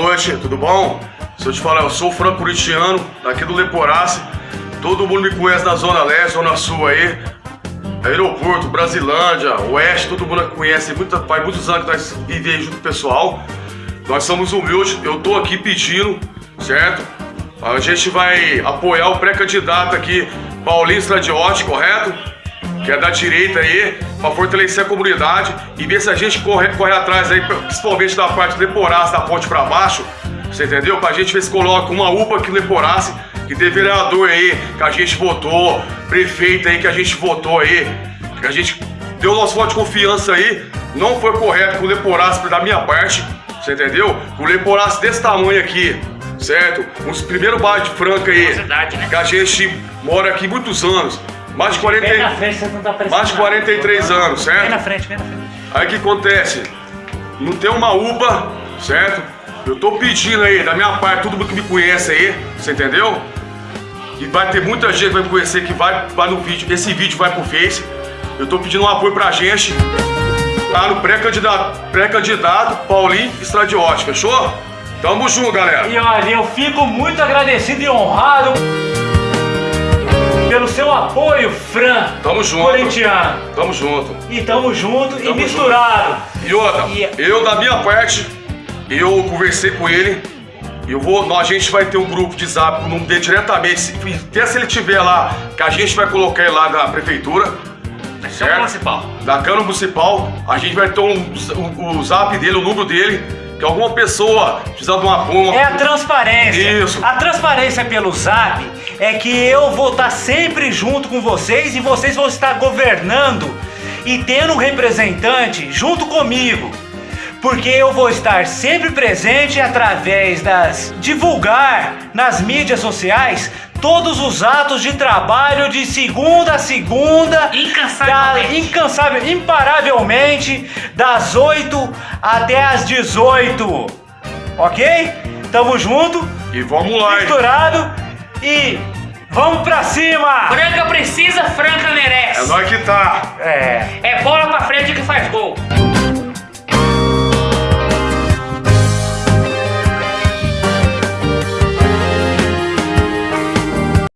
noite, tudo bom? Se eu te falar, eu sou o Franco Curitiano, daqui do Leporace. Todo mundo me conhece na Zona Leste, Zona Sul aí. Aeroporto, Brasilândia, Oeste, todo mundo conhece. Muita, faz muitos anos que nós vivemos junto com o pessoal. Nós somos humildes, eu tô aqui pedindo, certo? A gente vai apoiar o pré-candidato aqui, Paulinho Stradiotti, correto? Que é da direita aí, para fortalecer a comunidade e ver se a gente corre, corre atrás aí, principalmente da parte do Leporace, da ponte para baixo, você entendeu? Pra gente ver se coloca uma UPA aqui no Leporace, que tem vereador aí que a gente votou, prefeito aí que a gente votou aí, que a gente deu nosso voto de confiança aí, não foi correto com o Leporace da minha parte, você entendeu? O Leporace desse tamanho aqui, certo? Os primeiros bairros de Franca aí, né? que a gente mora aqui muitos anos, mais de 40, Vem na frente, você não tá mais de nada. 43 anos, certo? Vem na frente, vem na frente. Aí o que acontece? Não tem uma UPA, certo? Eu tô pedindo aí, da minha parte, todo mundo que me conhece aí, você entendeu? E vai ter muita gente que vai me conhecer que vai, vai no vídeo, esse vídeo vai pro Face. Eu tô pedindo um apoio pra gente. Tá no pré-candidato, pré-candidato Paulinho Estradiotti, fechou? Tamo junto, galera. E olha, eu fico muito agradecido e honrado seu apoio, Fran. Tamo junto. Corintiano. Tamo junto. E tamo junto e Tamo misturado. E outra, E- eu da minha parte, eu conversei com ele. Eu vou, a gente vai ter um grupo de zap com o nome dele diretamente. se- Até se ele tiver lá, que a gente vai colocar ele lá da prefeitura. Câmara certo? Municipal. Da Câmara Municipal, a gente vai ter um, o, o zap dele, o número dele, que alguma pessoa precisando de uma bomba. É a transparência. Isso. A transparência pelo zap é que eu vou estar sempre junto com vocês e vocês vão estar governando e tendo um representante junto comigo. Porque eu vou estar sempre presente através das divulgar nas mídias sociais todos os atos de trabalho de segunda a segunda, Incansavelmente. da- incansável, imparavelmente, das 8 até as 18. Ok? Tamo junto, E vamos lá, misturado e vamos pra cima! Franca precisa, Franca merece. É nós que tá. É. É bola pra frente que faz gol.